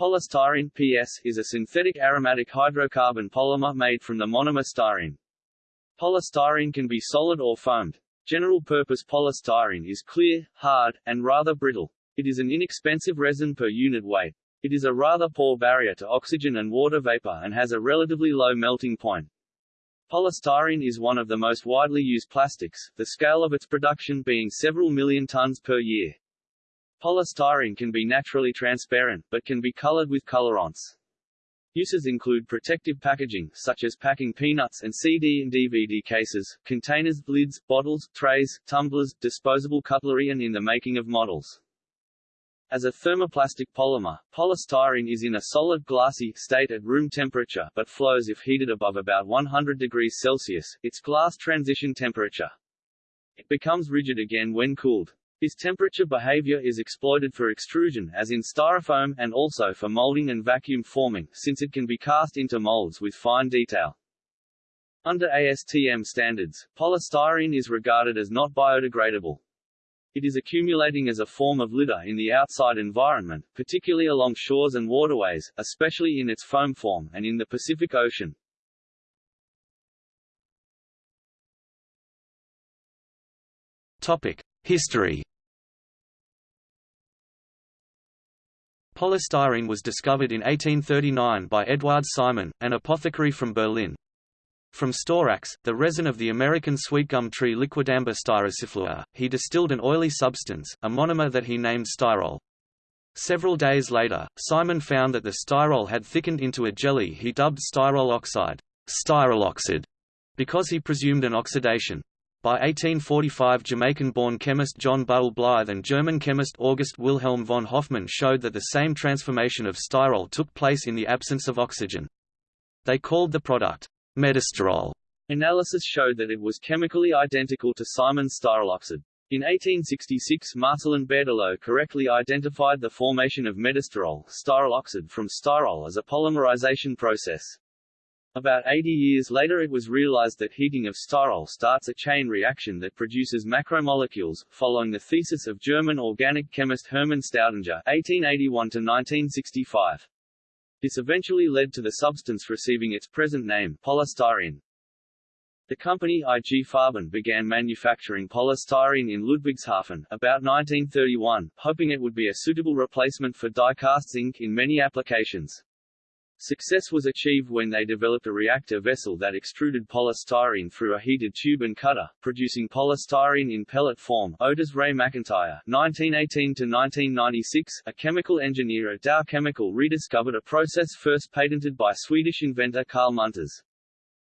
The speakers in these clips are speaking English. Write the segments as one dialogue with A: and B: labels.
A: Polystyrene PS, is a synthetic aromatic hydrocarbon polymer made from the monomer styrene. Polystyrene can be solid or foamed. General-purpose polystyrene is clear, hard, and rather brittle. It is an inexpensive resin per unit weight. It is a rather poor barrier to oxygen and water vapor and has a relatively low melting point. Polystyrene is one of the most widely used plastics, the scale of its production being several million tons per year. Polystyrene can be naturally transparent, but can be colored with colorants. Uses include protective packaging, such as packing peanuts and CD and DVD cases, containers, lids, bottles, trays, tumblers, disposable cutlery and in the making of models. As a thermoplastic polymer, polystyrene is in a solid glassy state at room temperature, but flows if heated above about 100 degrees Celsius, its glass transition temperature. It becomes rigid again when cooled. This temperature behavior is exploited for extrusion as in styrofoam, and also for molding and vacuum forming, since it can be cast into molds with fine detail. Under ASTM standards, polystyrene is regarded as not biodegradable. It is accumulating as a form of litter in the outside environment, particularly along shores and waterways, especially in its foam form, and in the Pacific Ocean.
B: Topic. History Polystyrene was discovered in 1839 by Eduard Simon, an apothecary from Berlin. From storax, the resin of the American sweetgum tree Liquidambar styraciflua, he distilled an oily substance, a monomer that he named styrol. Several days later, Simon found that the styrol had thickened into a jelly he dubbed styrol oxide, styroloxide, because he presumed an oxidation. By 1845 Jamaican-born chemist John Bull Blythe and German chemist August Wilhelm von Hofmann showed that the same transformation of styrol took place in the absence of oxygen. They called the product metastyrol.
A: Analysis showed that it was chemically identical to Simon's styroloxide. In 1866 Marcellin Berthelot correctly identified the formation of metastyrol styroloxide from styrol as a polymerization process. About 80 years later it was realized that heating of styrol starts a chain reaction that produces macromolecules, following the thesis of German organic chemist Hermann Staudinger (1881–1965). This eventually led to the substance receiving its present name, polystyrene. The company IG Farben began manufacturing polystyrene in Ludwigshafen, about 1931, hoping it would be a suitable replacement for die-cast zinc in many applications. Success was achieved when they developed a reactor vessel that extruded polystyrene through a heated tube and cutter, producing polystyrene in pellet form. Otis Ray McIntyre, 1918–1996, a chemical engineer at Dow Chemical rediscovered a process first patented by Swedish inventor Carl Munters.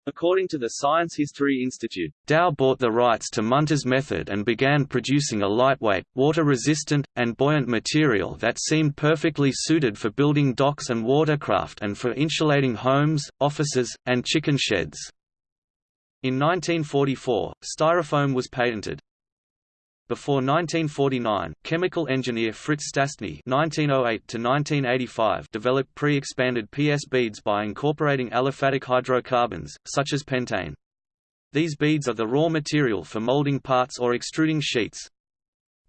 A: According to the Science History Institute,
B: Dow bought the rights to Munters' method and began producing a lightweight, water-resistant, and buoyant material that seemed perfectly suited for building docks and watercraft and for insulating homes, offices, and chicken sheds. In 1944, styrofoam was patented. Before 1949, chemical engineer Fritz Stastny (1908–1985) developed pre-expanded PS beads by incorporating aliphatic hydrocarbons, such as pentane. These beads are the raw material for molding parts or extruding sheets.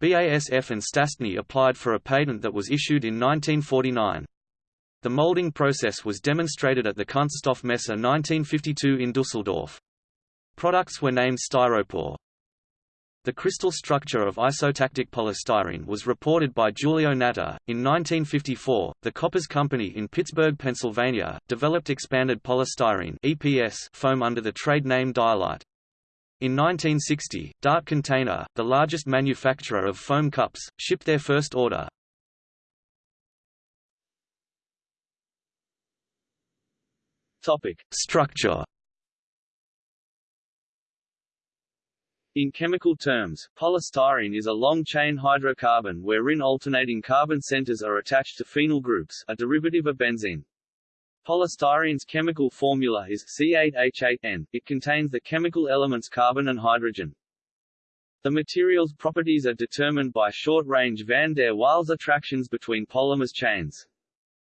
B: BASF and Stastny applied for a patent that was issued in 1949. The molding process was demonstrated at the Kunststoffmesse 1952 in Dusseldorf. Products were named Styropor. The crystal structure of isotactic polystyrene was reported by Giulio Natta. In 1954, the Koppers Company in Pittsburgh, Pennsylvania, developed expanded polystyrene (EPS) foam under the trade name Dylite. In 1960, Dart Container, the largest manufacturer of foam cups, shipped their first order.
A: Topic:
B: Structure
A: In chemical terms, polystyrene is a long-chain hydrocarbon wherein alternating carbon centers are attached to phenyl groups, a derivative of benzene. Polystyrene's chemical formula is C8H8N. It contains the chemical elements carbon and hydrogen. The material's properties are determined by short-range van der Waals attractions between polymers chains.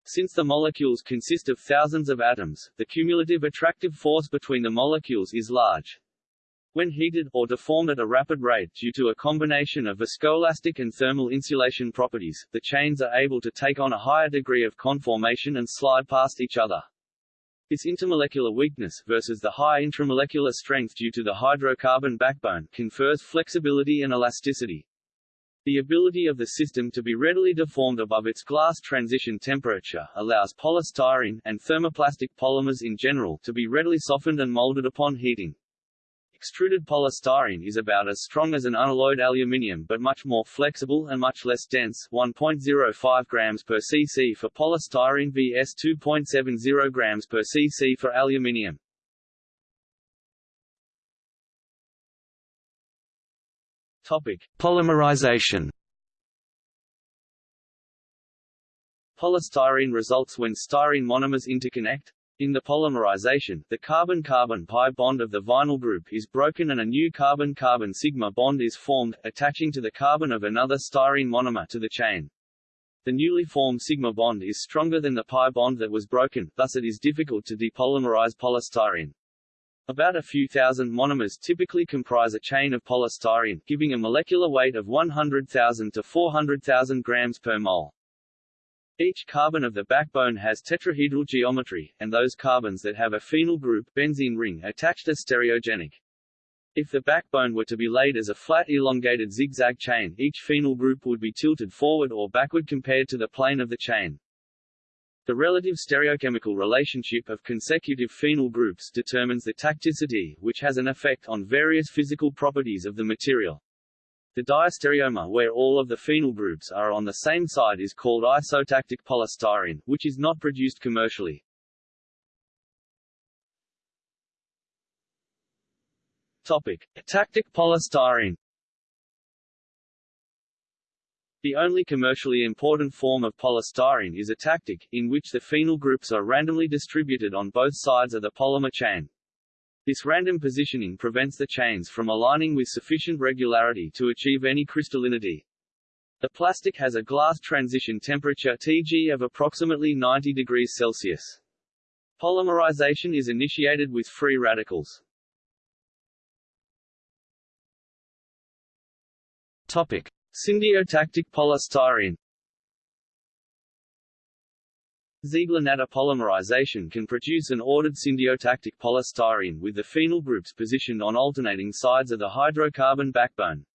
A: Since the molecules consist of thousands of atoms, the cumulative attractive force between the molecules is large. When heated, or deformed at a rapid rate due to a combination of viscoelastic and thermal insulation properties, the chains are able to take on a higher degree of conformation and slide past each other. This intermolecular weakness, versus the high intramolecular strength due to the hydrocarbon backbone, confers flexibility and elasticity. The ability of the system to be readily deformed above its glass transition temperature allows polystyrene, and thermoplastic polymers in general, to be readily softened and molded upon heating. Extruded polystyrene is about as strong as an unalloyed aluminium but much more flexible and much less dense 1.05 grams per cc for polystyrene vs 2.70 grams per cc for aluminium. Topic:
B: Polymerization
A: Polystyrene results when styrene monomers interconnect, in the polymerization, the carbon-carbon pi bond of the vinyl group is broken and a new carbon-carbon sigma bond is formed, attaching to the carbon of another styrene monomer to the chain. The newly formed sigma bond is stronger than the pi bond that was broken, thus it is difficult to depolymerize polystyrene. About a few thousand monomers typically comprise a chain of polystyrene, giving a molecular weight of 100,000 to 400,000 grams per mole. Each carbon of the backbone has tetrahedral geometry, and those carbons that have a phenyl group benzene ring attached are stereogenic. If the backbone were to be laid as a flat elongated zigzag chain, each phenyl group would be tilted forward or backward compared to the plane of the chain. The relative stereochemical relationship of consecutive phenyl groups determines the tacticity, which has an effect on various physical properties of the material. The diastereomer where all of the phenyl groups are on the same side is called isotactic polystyrene, which is not produced commercially. Topic: Tactic polystyrene. The only commercially important form of polystyrene is atactic, in which the phenyl groups are randomly distributed on both sides of the polymer chain. This random positioning prevents the chains from aligning with sufficient regularity to achieve any crystallinity. The plastic has a glass transition temperature Tg of approximately 90 degrees Celsius. Polymerization is initiated with free radicals.
B: Topic:
A: Syndiotactic polystyrene Ziegler-Natta polymerization can produce an ordered syndiotactic polystyrene with the phenyl groups positioned on alternating sides of the hydrocarbon backbone.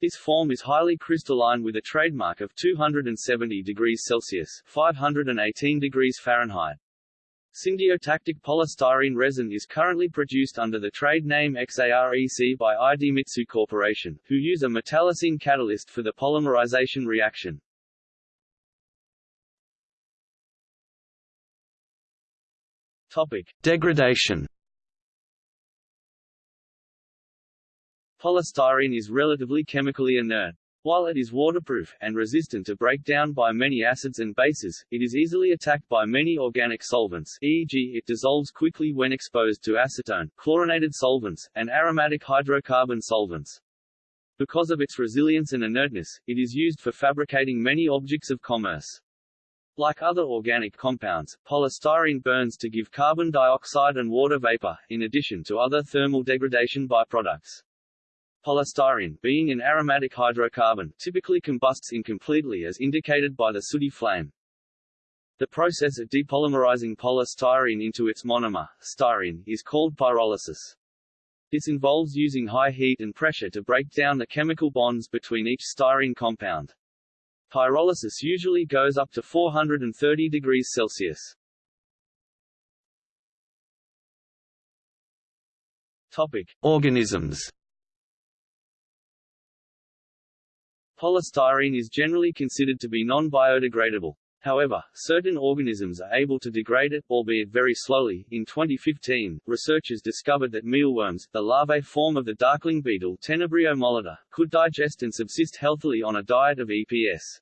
A: This form is highly crystalline with a trademark of 270 degrees Celsius 518 degrees Fahrenheit. Syndiotactic polystyrene resin is currently produced under the trade name XAREC by Idemitsu Corporation, who use a metallocene catalyst for the polymerization reaction. Topic:
B: Degradation.
A: Polystyrene is relatively chemically inert. While it is waterproof, and resistant to breakdown by many acids and bases, it is easily attacked by many organic solvents e.g. it dissolves quickly when exposed to acetone, chlorinated solvents, and aromatic hydrocarbon solvents. Because of its resilience and inertness, it is used for fabricating many objects of commerce. Like other organic compounds, polystyrene burns to give carbon dioxide and water vapor, in addition to other thermal degradation byproducts. Polystyrene, being an aromatic hydrocarbon, typically combusts incompletely as indicated by the sooty flame. The process of depolymerizing polystyrene into its monomer, styrene, is called pyrolysis. This involves using high heat and pressure to break down the chemical bonds between each styrene compound. Pyrolysis usually goes up to 430 degrees Celsius. Topic:
B: Organisms.
A: Polystyrene is generally considered to be non-biodegradable. However, certain organisms are able to degrade it, albeit very slowly. In 2015, researchers discovered that mealworms, the larvae form of the darkling beetle Tenebrio molitor, could digest and subsist healthily on a diet of EPS.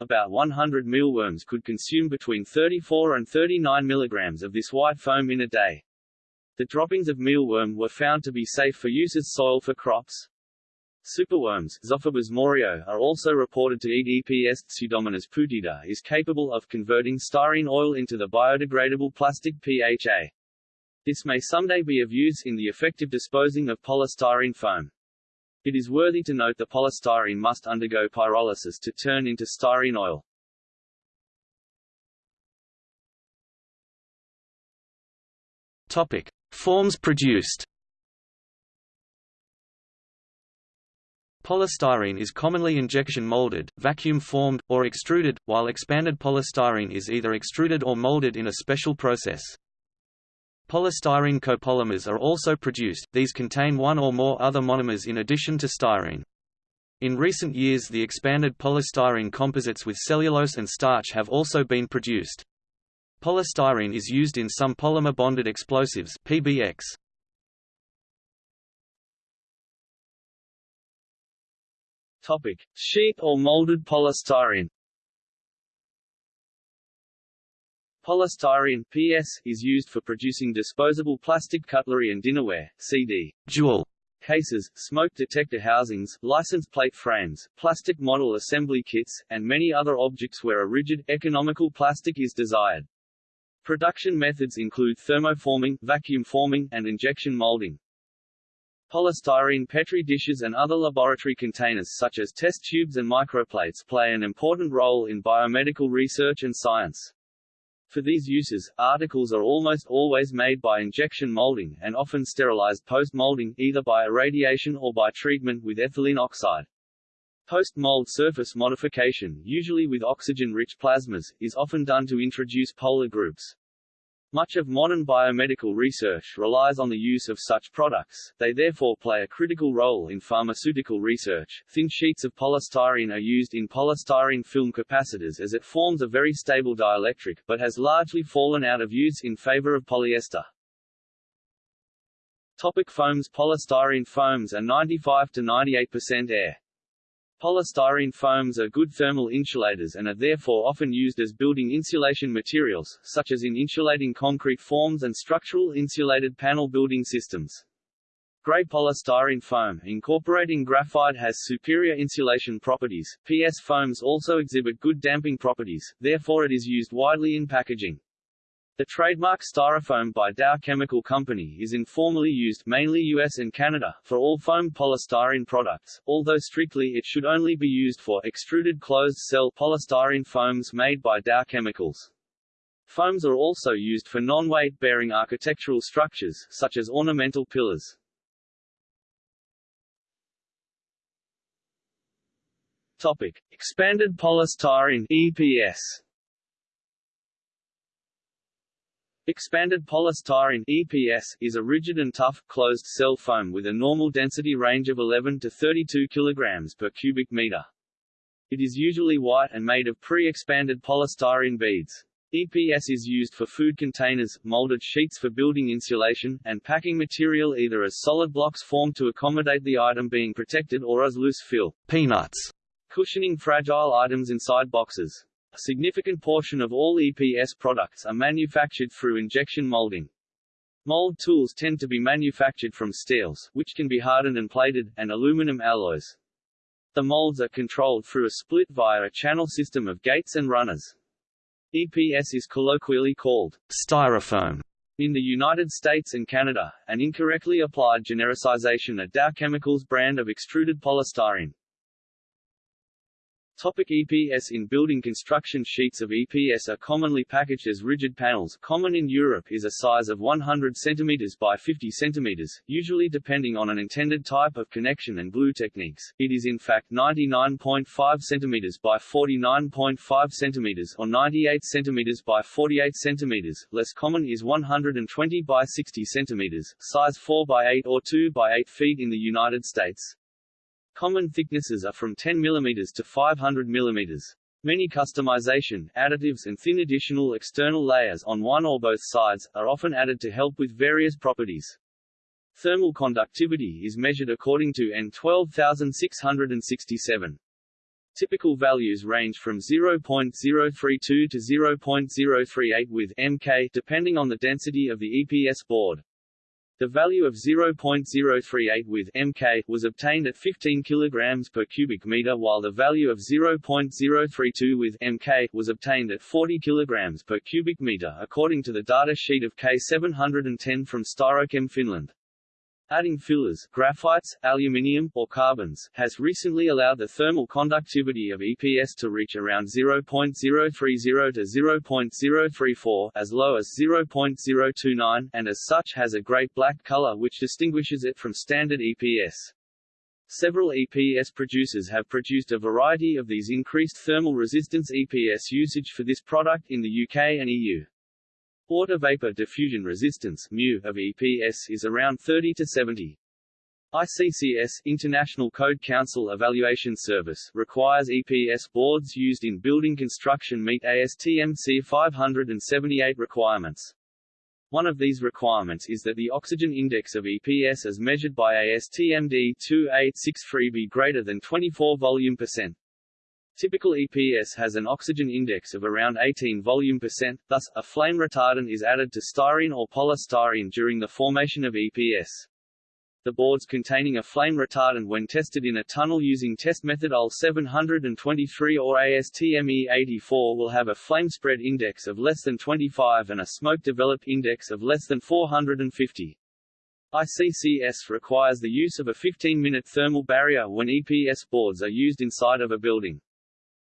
A: About 100 mealworms could consume between 34 and 39 milligrams of this white foam in a day. The droppings of mealworm were found to be safe for use as soil for crops. Superworms Zophobas morio, are also reported to eat EPS. Pseudomonas putida is capable of converting styrene oil into the biodegradable plastic PHA. This may someday be of use in the effective disposing of polystyrene foam. It is worthy to note the polystyrene must undergo pyrolysis to turn into styrene oil.
B: Topic: Forms produced. Polystyrene is commonly injection molded, vacuum formed, or extruded, while expanded polystyrene is either extruded or molded in a special process. Polystyrene copolymers are also produced, these contain one or more other monomers in addition to styrene. In recent years the expanded polystyrene composites with cellulose and starch have also been produced. Polystyrene is used in some polymer-bonded explosives PBX.
A: Topic: Sheet or molded polystyrene. Polystyrene PS is used for producing disposable plastic cutlery and dinnerware, CD,
B: jewel
A: cases, smoke detector housings, license plate frames, plastic model assembly kits, and many other objects where a rigid, economical plastic is desired. Production methods include thermoforming, vacuum forming, and injection molding. Polystyrene Petri dishes and other laboratory containers such as test tubes and microplates play an important role in biomedical research and science. For these uses, articles are almost always made by injection molding, and often sterilized post-molding, either by irradiation or by treatment with ethylene oxide. Post-mold surface modification, usually with oxygen-rich plasmas, is often done to introduce polar groups. Much of modern biomedical research relies on the use of such products, they therefore play a critical role in pharmaceutical research. Thin sheets of polystyrene are used in polystyrene film capacitors as it forms a very stable dielectric, but has largely fallen out of use in favor of polyester. Topic foams Polystyrene foams are 95 to 98% air. Polystyrene foams are good thermal insulators and are therefore often used as building insulation materials, such as in insulating concrete forms and structural insulated panel building systems. Gray polystyrene foam incorporating graphite has superior insulation properties. PS foams also exhibit good damping properties, therefore it is used widely in packaging. The trademark Styrofoam by Dow Chemical Company is informally used mainly US and Canada for all foam polystyrene products, although strictly it should only be used for extruded closed-cell polystyrene foams made by Dow Chemicals. Foams are also used for non-weight-bearing architectural structures, such as ornamental pillars. Topic. Expanded polystyrene EPS Expanded polystyrene EPS is a rigid and tough, closed-cell foam with a normal density range of 11 to 32 kg per cubic meter. It is usually white and made of pre-expanded polystyrene beads. EPS is used for food containers, molded sheets for building insulation, and packing material either as solid blocks formed to accommodate the item being protected or as loose fill
B: peanuts,
A: cushioning fragile items inside boxes. A significant portion of all EPS products are manufactured through injection molding. Mold tools tend to be manufactured from steels, which can be hardened and plated, and aluminum alloys. The molds are controlled through a split via a channel system of gates and runners. EPS is colloquially called
B: styrofoam
A: in the United States and Canada, an incorrectly applied genericization of Dow Chemicals brand of extruded polystyrene. Topic EPS In building construction sheets of EPS are commonly packaged as rigid panels common in Europe is a size of 100 cm by 50 cm, usually depending on an intended type of connection and glue techniques. It is in fact 99.5 cm by 49.5 cm or 98 cm by 48 cm. Less common is 120 by 60 cm, size 4 by 8 or 2 by 8 feet in the United States. Common thicknesses are from 10 mm to 500 mm. Many customization, additives and thin additional external layers on one or both sides, are often added to help with various properties. Thermal conductivity is measured according to EN12667. Typical values range from 0.032 to 0.038 with mK depending on the density of the EPS board. The value of 0.038 with mK was obtained at 15 kg per cubic meter while the value of 0.032 with mK was obtained at 40 kg per cubic meter according to the data sheet of K710 from Styrochem Finland. Adding fillers graphites, aluminium, or carbons has recently allowed the thermal conductivity of EPS to reach around 0.030 to 0.034 as low as 0.029 and as such has a great black color which distinguishes it from standard EPS. Several EPS producers have produced a variety of these increased thermal resistance EPS usage for this product in the UK and EU. Water vapor diffusion resistance mu of EPS is around 30 to 70. ICCS International Code Council Evaluation Service requires EPS boards used in building construction meet ASTM C578 requirements. One of these requirements is that the oxygen index of EPS as measured by ASTM D2863 be greater than 24 volume percent. Typical EPS has an oxygen index of around 18 volume percent, thus, a flame retardant is added to styrene or polystyrene during the formation of EPS. The boards containing a flame retardant when tested in a tunnel using test method UL 723 or ASTM E84 will have a flame spread index of less than 25 and a smoke developed index of less than 450. ICCS requires the use of a 15-minute thermal barrier when EPS boards are used inside of a building.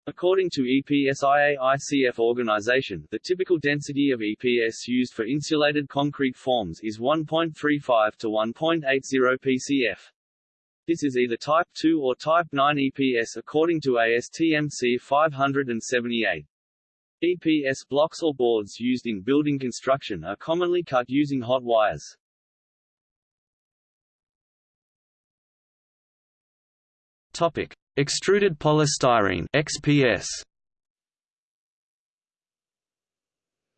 A: According to EPSIA ICF organization, the typical density of EPS used for insulated concrete forms is 1.35 to 1.80 PCF. This is either Type 2 or Type 9 EPS according to ASTM C578. EPS blocks or boards used in building construction are commonly cut using hot wires.
B: Topic: Extruded polystyrene (XPS).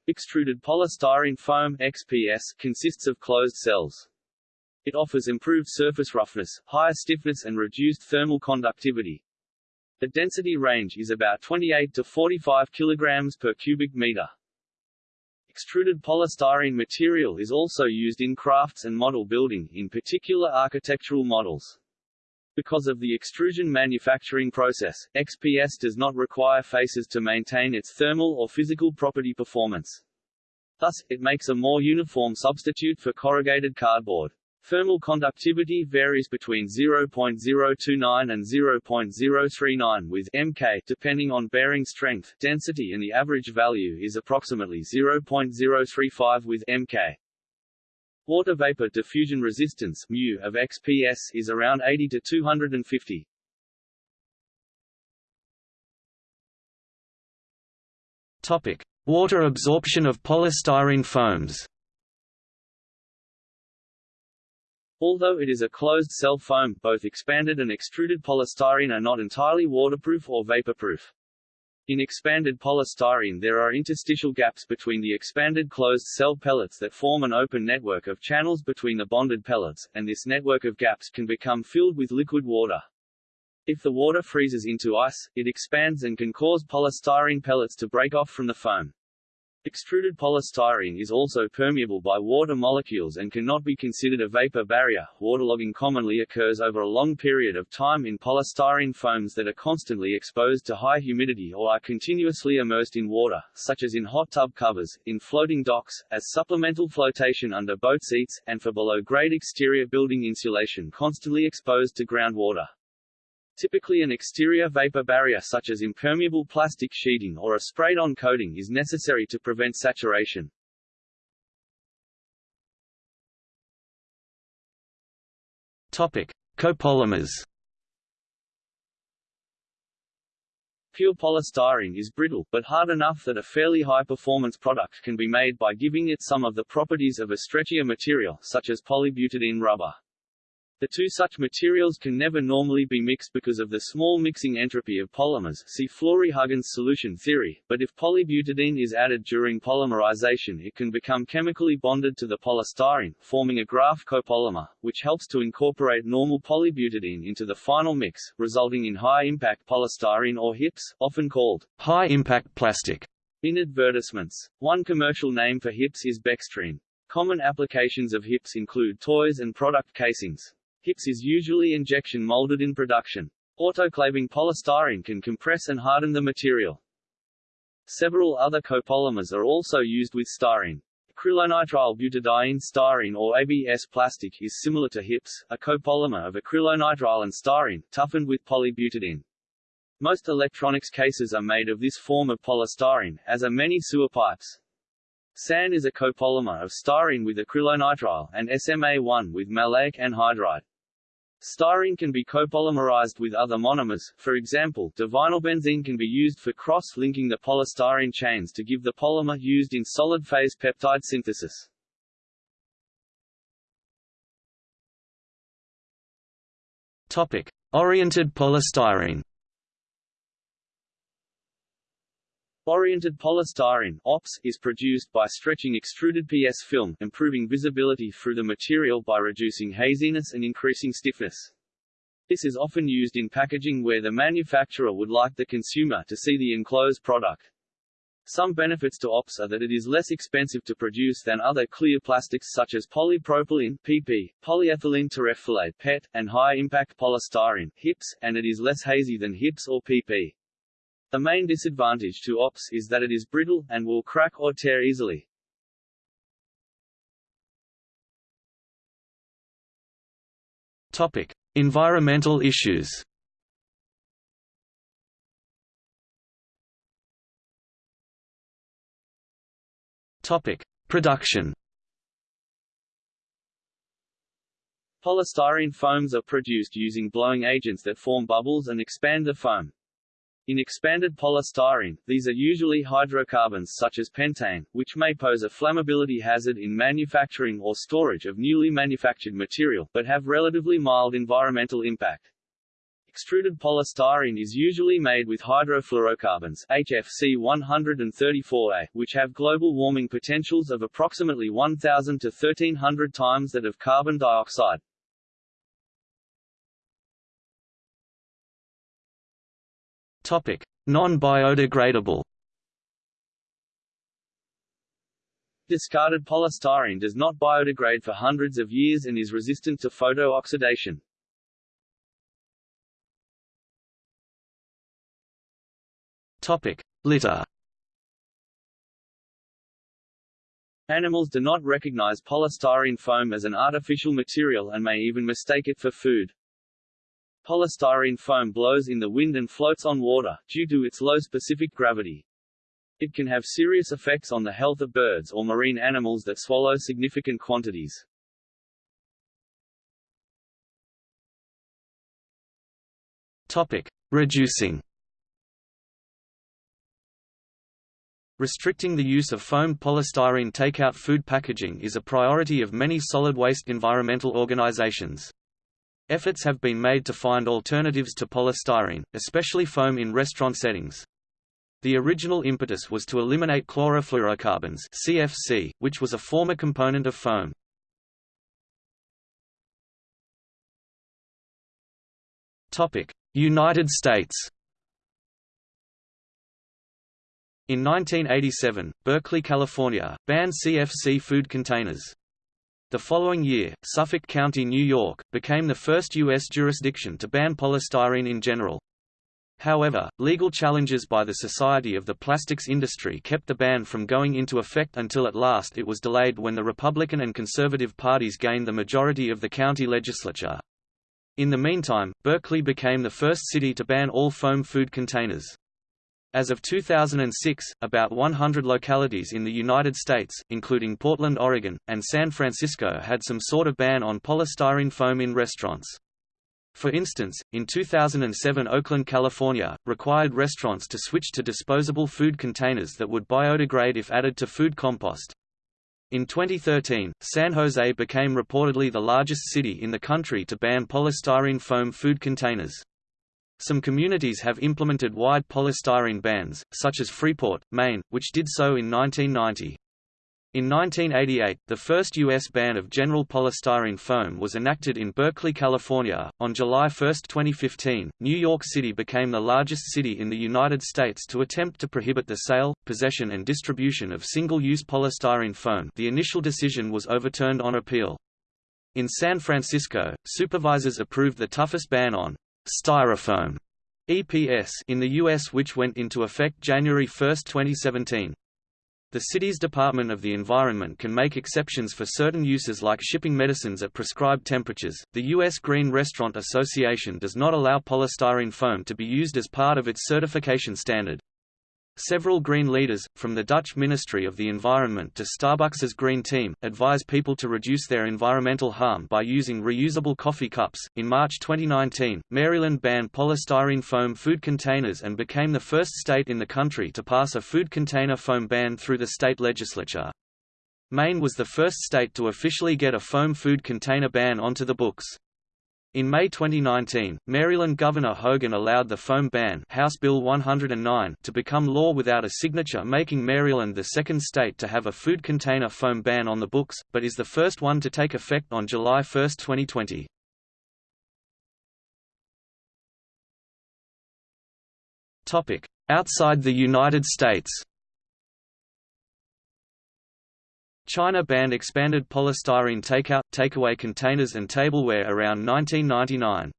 A: Extruded polystyrene foam XPS consists of closed cells. It offers improved surface roughness, higher stiffness and reduced thermal conductivity. The density range is about 28 to 45 kg per cubic meter. Extruded polystyrene material is also used in crafts and model building, in particular architectural models. Because of the extrusion manufacturing process, XPS does not require faces to maintain its thermal or physical property performance. Thus, it makes a more uniform substitute for corrugated cardboard. Thermal conductivity varies between 0.029 and 0.039 with mK depending on bearing strength, density and the average value is approximately 0.035 with mK. Water vapor diffusion resistance mu of XPS is around 80 to 250.
B: Topic: Water absorption of polystyrene foams.
A: Although it is a closed-cell foam, both expanded and extruded polystyrene are not entirely waterproof or vaporproof. In expanded polystyrene there are interstitial gaps between the expanded closed-cell pellets that form an open network of channels between the bonded pellets, and this network of gaps can become filled with liquid water. If the water freezes into ice, it expands and can cause polystyrene pellets to break off from the foam. Extruded polystyrene is also permeable by water molecules and cannot be considered a vapor barrier. Waterlogging commonly occurs over a long period of time in polystyrene foams that are constantly exposed to high humidity or are continuously immersed in water, such as in hot tub covers, in floating docks, as supplemental flotation under boat seats, and for below-grade exterior building insulation constantly exposed to groundwater. Typically an exterior vapor barrier such as impermeable plastic sheeting or a sprayed-on coating is necessary to prevent saturation.
B: Topic: Copolymers.
A: Pure polystyrene is brittle, but hard enough that a fairly high-performance product can be made by giving it some of the properties of a stretchier material, such as polybutadiene rubber. The two such materials can never normally be mixed because of the small mixing entropy of polymers see Flory-Huggins solution theory, but if polybutadiene is added during polymerization it can become chemically bonded to the polystyrene, forming a graft copolymer, which helps to incorporate normal polybutadiene into the final mix, resulting in high-impact polystyrene or HIPS, often called
B: high-impact plastic.
A: In advertisements, one commercial name for HIPS is Bextrene. Common applications of HIPS include toys and product casings. HIPS is usually injection molded in production. Autoclaving polystyrene can compress and harden the material. Several other copolymers are also used with styrene. Acrylonitrile butadiene styrene or ABS plastic is similar to HIPS, a copolymer of acrylonitrile and styrene, toughened with polybutadiene. Most electronics cases are made of this form of polystyrene, as are many sewer pipes. SAN is a copolymer of styrene with acrylonitrile, and SMA1 with maleic anhydride. Styrene can be copolymerized with other monomers, for example, divinylbenzene can be used for cross-linking the polystyrene chains to give the polymer used in solid-phase peptide synthesis.
B: Topic: Oriented polystyrene.
A: Oriented polystyrene OPS, is produced by stretching extruded PS film, improving visibility through the material by reducing haziness and increasing stiffness. This is often used in packaging where the manufacturer would like the consumer to see the enclosed product. Some benefits to OPS are that it is less expensive to produce than other clear plastics such as polypropylene PP, polyethylene terephthalate PET, and high-impact polystyrene HIPS, and it is less hazy than HIPS or PP. The main disadvantage to OPS is that it is brittle, and will crack or tear easily.
B: Topic: Environmental issues. Topic: Production.
A: Polystyrene foams are produced using blowing agents that form bubbles and expand the foam. In expanded polystyrene, these are usually hydrocarbons such as pentane, which may pose a flammability hazard in manufacturing or storage of newly manufactured material, but have relatively mild environmental impact. Extruded polystyrene is usually made with hydrofluorocarbons HFC 134A, which have global warming potentials of approximately 1000 to 1300 times that of carbon dioxide.
B: Non-biodegradable.
A: Discarded polystyrene does not biodegrade for hundreds of years and is resistant to photo-oxidation.
B: Topic: Litter.
A: Animals do not recognize polystyrene foam as an artificial material and may even mistake it for food. Polystyrene foam blows in the wind and floats on water, due to its low specific gravity. It can have serious effects on the health of birds or marine animals that swallow significant quantities.
B: Topic: Reducing. Restricting the use of foamed polystyrene takeout food packaging is a priority of many solid waste environmental organizations. Efforts have been made to find alternatives to polystyrene, especially foam in restaurant settings. The original impetus was to eliminate chlorofluorocarbons CFC, which was a former component of foam. United States In 1987, Berkeley, California, banned CFC food containers. The following year, Suffolk County, New York, became the first U.S. jurisdiction to ban polystyrene in general. However, legal challenges by the Society of the Plastics Industry kept the ban from going into effect until at last it was delayed when the Republican and Conservative parties gained the majority of the county legislature. In the meantime, Berkeley became the first city to ban all foam food containers. As of 2006, about 100 localities in the United States, including Portland, Oregon, and San Francisco had some sort of ban on polystyrene foam in restaurants. For instance, in 2007 Oakland, California, required restaurants to switch to disposable food containers that would biodegrade if added to food compost. In 2013, San Jose became reportedly the largest city in the country to ban polystyrene foam food containers. Some communities have implemented wide polystyrene bans, such as Freeport, Maine, which did so in 1990. In 1988, the first U.S. ban of general polystyrene foam was enacted in Berkeley, California. On July 1, 2015, New York City became the largest city in the United States to attempt to prohibit the sale, possession, and distribution of single use polystyrene foam. The initial decision was overturned on appeal. In San Francisco, supervisors approved the toughest ban on styrofoam EPS in the U.S., which went into effect January 1, 2017. The city's Department of the Environment can make exceptions for certain uses like shipping medicines at prescribed temperatures. The U.S. Green Restaurant Association does not allow polystyrene foam to be used as part of its certification standard. Several green leaders, from the Dutch Ministry of the Environment to Starbucks's Green Team, advise people to reduce their environmental harm by using reusable coffee cups. In March 2019, Maryland banned polystyrene foam food containers and became the first state in the country to pass a food container foam ban through the state legislature. Maine was the first state to officially get a foam food container ban onto the books. In May 2019, Maryland Governor Hogan allowed the foam ban House Bill 109 to become law without a signature making Maryland the second state to have a food container foam ban on the books, but is the first one to take effect on July 1, 2020. Outside the United States China banned expanded polystyrene takeout, takeaway containers and tableware around 1999.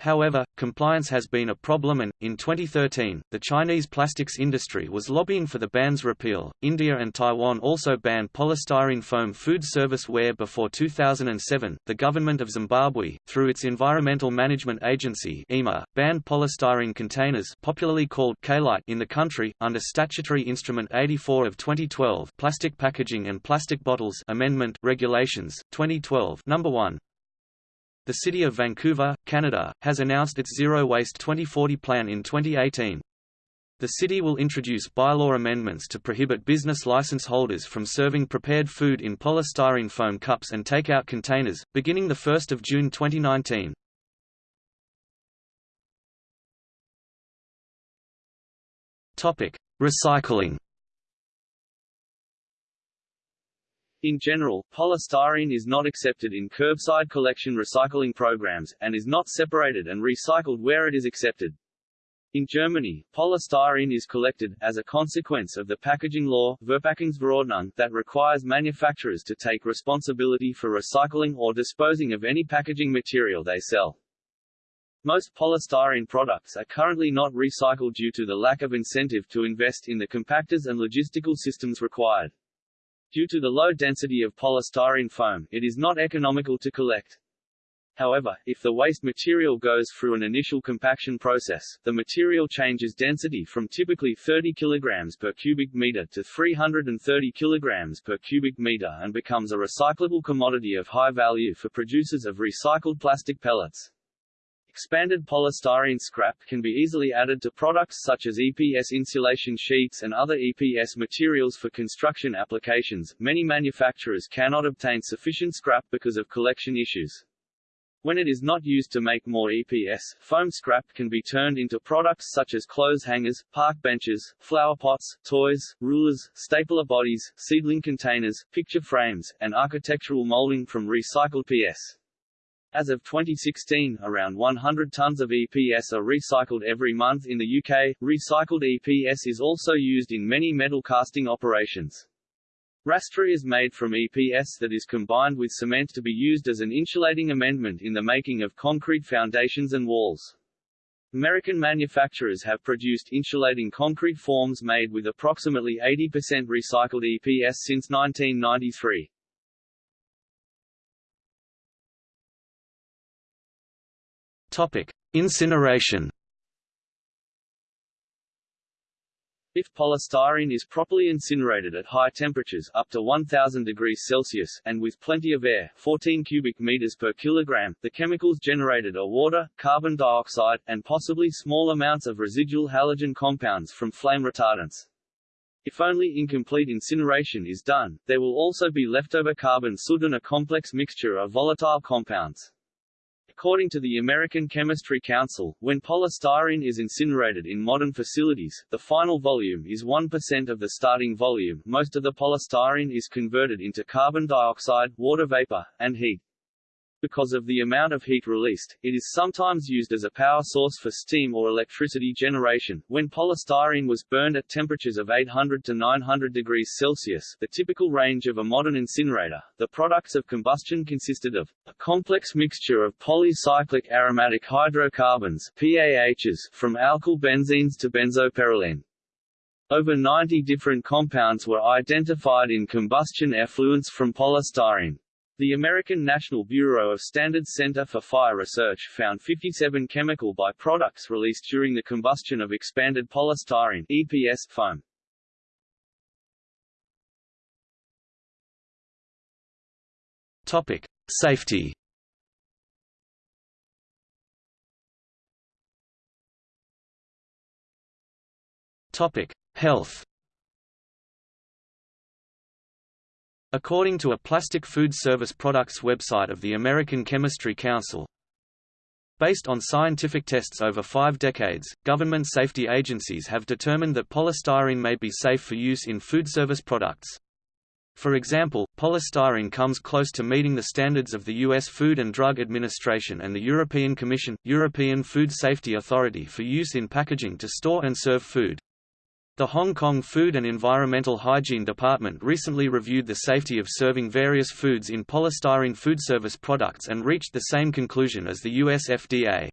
B: However, compliance has been a problem and, in 2013, the Chinese plastics industry was lobbying for the ban's repeal. India and Taiwan also banned polystyrene foam food service ware before 2007. The government of Zimbabwe, through its Environmental Management Agency (EMA), banned polystyrene containers, popularly called kaylite, in the country under Statutory Instrument 84 of 2012, Plastic Packaging and Plastic Bottles Amendment Regulations, 2012, Number 1. The City of Vancouver, Canada, has announced its Zero Waste 2040 plan in 2018. The city will introduce bylaw amendments to prohibit business license holders from serving prepared food in polystyrene foam cups and takeout containers, beginning 1 June 2019. Recycling
A: In general, polystyrene is not accepted in curbside collection recycling programs, and is not separated and recycled where it is accepted. In Germany, polystyrene is collected, as a consequence of the packaging law Verpackungsverordnung, that requires manufacturers to take responsibility for recycling or disposing of any packaging material they sell. Most polystyrene products are currently not recycled due to the lack of incentive to invest in the compactors and logistical systems required. Due to the low density of polystyrene foam, it is not economical to collect. However, if the waste material goes through an initial compaction process, the material changes density from typically 30 kg per cubic meter to 330 kg per cubic meter and becomes a recyclable commodity of high value for producers of recycled plastic pellets. Expanded polystyrene scrap can be easily added to products such as EPS insulation sheets and other EPS materials for construction applications. Many manufacturers cannot obtain sufficient scrap because of collection issues. When it is not used to make more EPS, foam scrap can be turned into products such as clothes hangers, park benches, flower pots, toys, rulers, stapler bodies, seedling containers, picture frames, and architectural molding from recycled PS. As of 2016, around 100 tons of EPS are recycled every month in the UK. Recycled EPS is also used in many metal casting operations. Rastra is made from EPS that is combined with cement to be used as an insulating amendment in the making of concrete foundations and walls. American manufacturers have produced insulating concrete forms made with approximately 80% recycled EPS since 1993.
B: Incineration.
A: If polystyrene is properly incinerated at high temperatures up to 1000 degrees Celsius and with plenty of air, 14 cubic meters per kilogram, the chemicals generated are water, carbon dioxide, and possibly small amounts of residual halogen compounds from flame retardants. If only incomplete incineration is done, there will also be leftover carbon soot and a complex mixture of volatile compounds. According to the American Chemistry Council, when polystyrene is incinerated in modern facilities, the final volume is 1% of the starting volume. Most of the polystyrene is converted into carbon dioxide, water vapor, and heat. Because of the amount of heat released, it is sometimes used as a power source for steam or electricity generation. When polystyrene was burned at temperatures of 800 to 900 degrees Celsius, the typical range of a modern incinerator, the products of combustion consisted of a complex mixture of polycyclic aromatic hydrocarbons PAHs from alkyl benzenes to benzoperylene. Over 90 different compounds were identified in combustion effluents from polystyrene. The American National Bureau of Standards Center for Fire Research found 57 chemical byproducts released during the combustion of expanded polystyrene EPS foam.
B: Topic: Safety. Topic: Health. According to a Plastic Food Service Products website of the American Chemistry Council, Based on scientific tests over five decades, government safety agencies have determined that polystyrene may be safe for use in food service products. For example, polystyrene comes close to meeting the standards of the U.S. Food and Drug Administration and the European Commission, European Food Safety Authority for use in packaging to store and serve food. The Hong Kong Food and Environmental Hygiene Department recently reviewed the safety of serving various foods in polystyrene food service products and reached the same conclusion as the US FDA.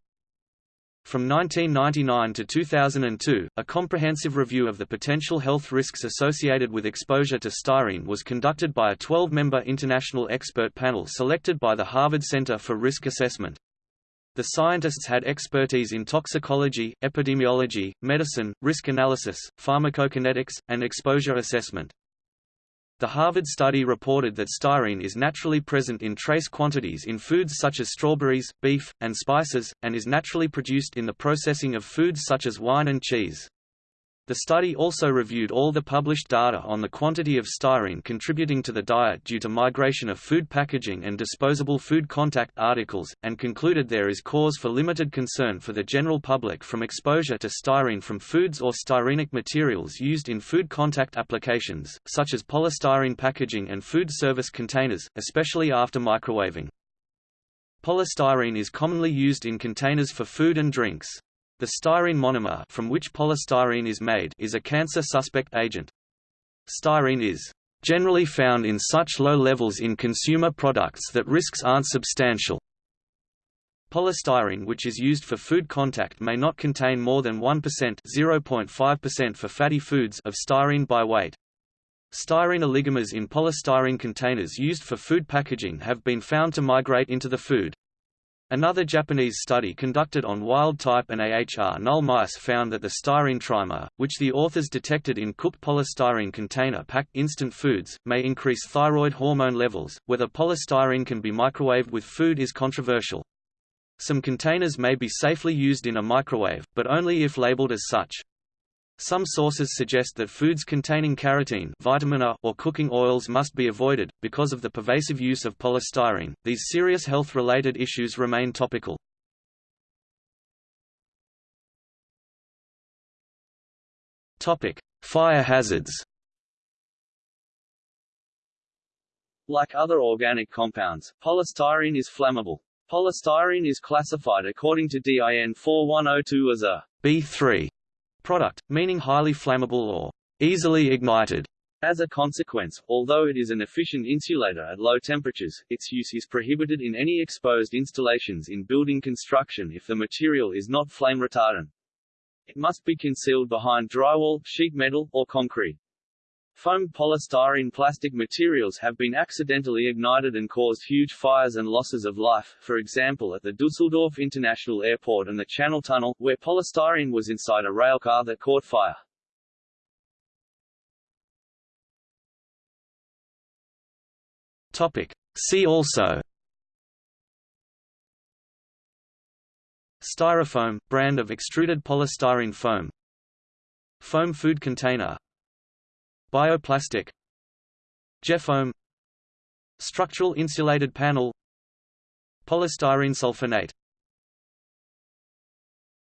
B: From 1999 to 2002, a comprehensive review of the potential health risks associated with exposure to styrene was conducted by a 12-member international expert panel selected by the Harvard Center for Risk Assessment. The scientists had expertise in toxicology, epidemiology, medicine, risk analysis, pharmacokinetics, and exposure assessment. The Harvard study reported that styrene is naturally present in trace quantities in foods such as strawberries, beef, and spices, and is naturally produced in the processing of foods such as wine and cheese. The study also reviewed all the published data on the quantity of styrene contributing to the diet due to migration of food packaging and disposable food contact articles, and concluded there is cause for limited concern for the general public from exposure to styrene from foods or styrenic materials used in food contact applications, such as polystyrene packaging and food service containers, especially after microwaving. Polystyrene is commonly used in containers for food and drinks. The styrene monomer from which polystyrene is made is a cancer suspect agent. Styrene is generally found in such low levels in consumer products that risks aren't substantial. Polystyrene which is used for food contact may not contain more than 1% (0.5% for fatty foods of styrene by weight. Styrene oligomers in polystyrene containers used for food packaging have been found to migrate into the food. Another Japanese study conducted on wild-type and AHR null mice found that the styrene trimer, which the authors detected in cooked polystyrene container-packed instant foods, may increase thyroid hormone levels. Whether polystyrene can be microwaved with food is controversial. Some containers may be safely used in a microwave, but only if labeled as such. Some sources suggest that foods containing carotene vitamin A or cooking oils must be avoided, because of the pervasive use of polystyrene. These serious health-related issues remain topical. Topic: Fire hazards.
A: Like other organic compounds, polystyrene is flammable. Polystyrene is classified according to DIN 4102 as a
B: B3 product, meaning highly flammable or easily ignited.
A: As a consequence, although it is an efficient insulator at low temperatures, its use is prohibited in any exposed installations in building construction if the material is not flame retardant. It must be concealed behind drywall, sheet metal, or concrete. Foamed polystyrene plastic materials have been accidentally ignited and caused huge fires and losses of life, for example at the Dusseldorf International Airport and the Channel Tunnel, where polystyrene was inside a railcar that caught fire.
B: Topic. See also Styrofoam – brand of extruded polystyrene foam Foam food container Bioplastic Geofoam Structural insulated panel polystyrene sulfonate